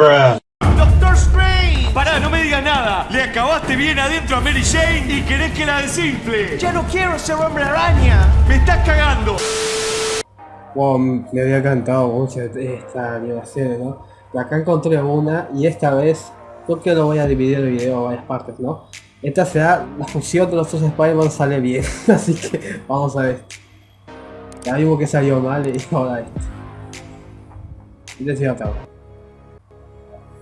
¡Doctor Strange! Pará, no me digas nada. Le acabaste bien adentro a Mary Jane y querés que la desinfle. Ya no quiero ser hombre araña. Me estás cagando. Wow, me había encantado mucho esta animación, ¿no? Acá encontré una y esta vez creo que lo voy a dividir el video a varias partes, ¿no? Esta será la fusión de los dos Spider-Man sale bien, así que vamos a ver. Ya vimos que salió mal y ahora esto. Y decía otra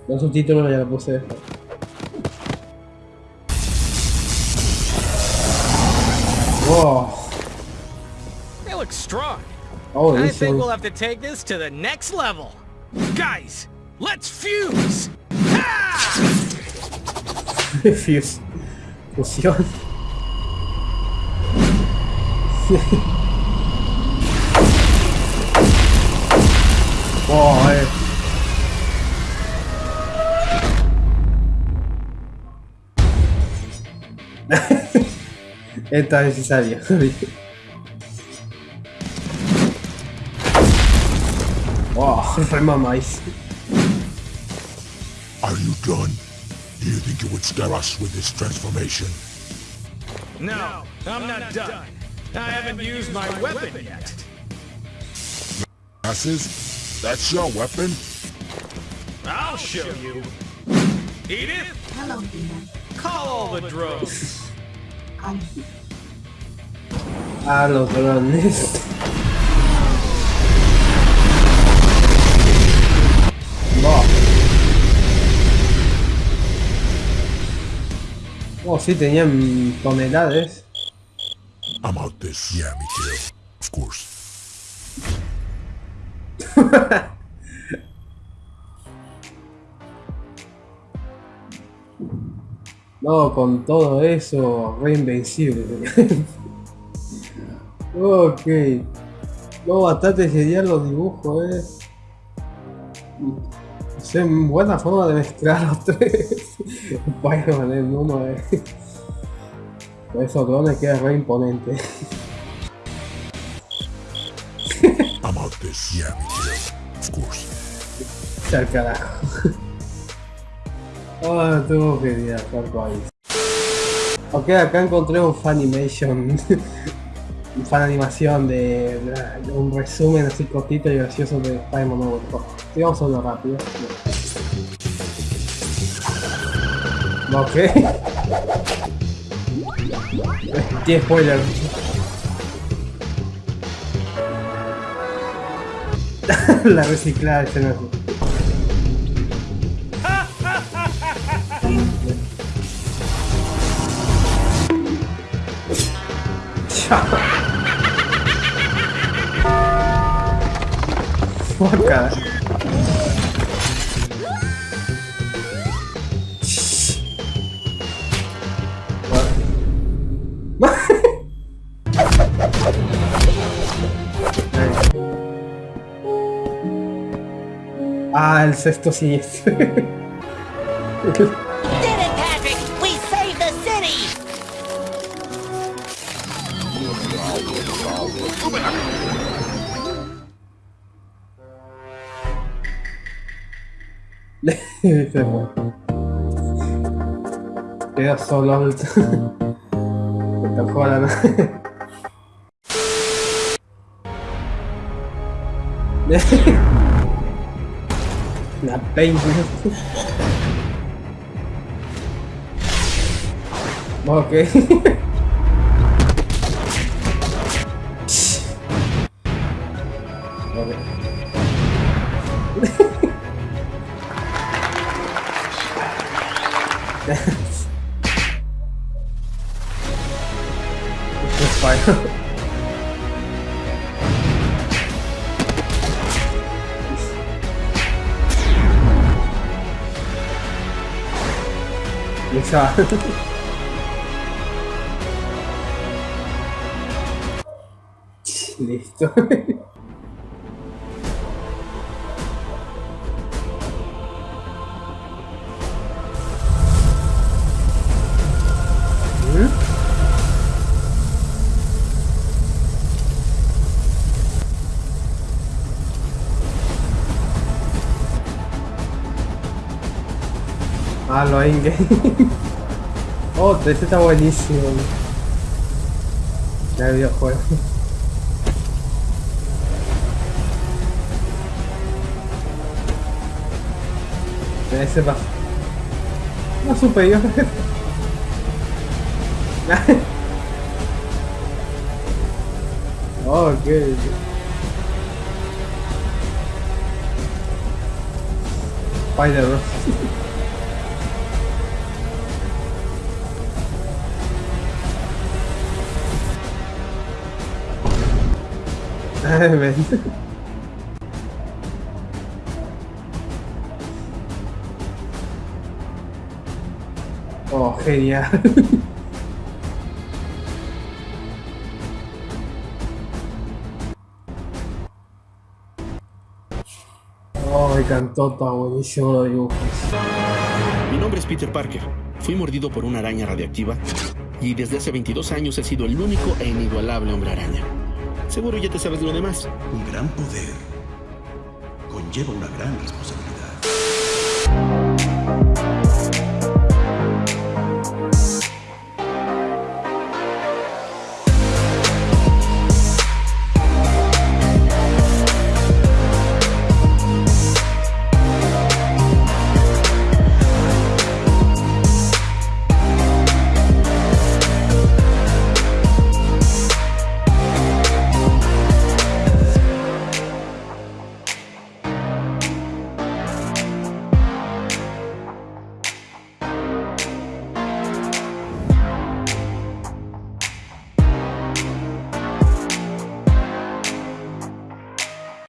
Los subtítulos ya lo puse Wow. They look strong. Oh, I think we'll have to take this to the next level. Guys, let's fuse! Fuse. Fusión. wow, eh. Esta es necesaria. wow, re mamáis. Are you done? Do you think you would scare us with this transformation? No, I'm not done. I haven't used my weapon yet. Asses? That's your weapon? I'll show you. Edith, Hello, Demon. Call all the drones. Ah, los drones. No. Oh, sí, tenían toneladas. I'm out this. Yeah, me too. Of course. No, con todo eso, re invencible. ok. No, bastante genial los dibujos, eh. Buena forma de mezclar los tres. Spider-Man en uno, eh. Con esos drones queda re imponente. I'm out this. Yeah. Of course. Al carajo. Ah, tuvo tal cual. Ok, acá encontré un Funimation. un fan animación de, un resumen así cortito y gracioso de Spider-Man nuevo. Sí, rápido. Ok. Tiene spoiler. La reciclada escena. Ah, el sexto. Did Se fue. Queda solo el... La nave. La dance. Let's. Good shot. Listo. Ah, lo in-game. oh, este está buenísimo. Ya el videojuego. Ese va. No supe yo. oh, ok. Spider-Man. Oh, genial. Oh, me encantó, está buenísimo los dibujos. Mi nombre es Peter Parker. Fui mordido por una araña radiactiva y desde hace 22 años he sido el único e inigualable hombre araña. Seguro ya te sabes lo demás. Un gran poder conlleva una gran responsabilidad.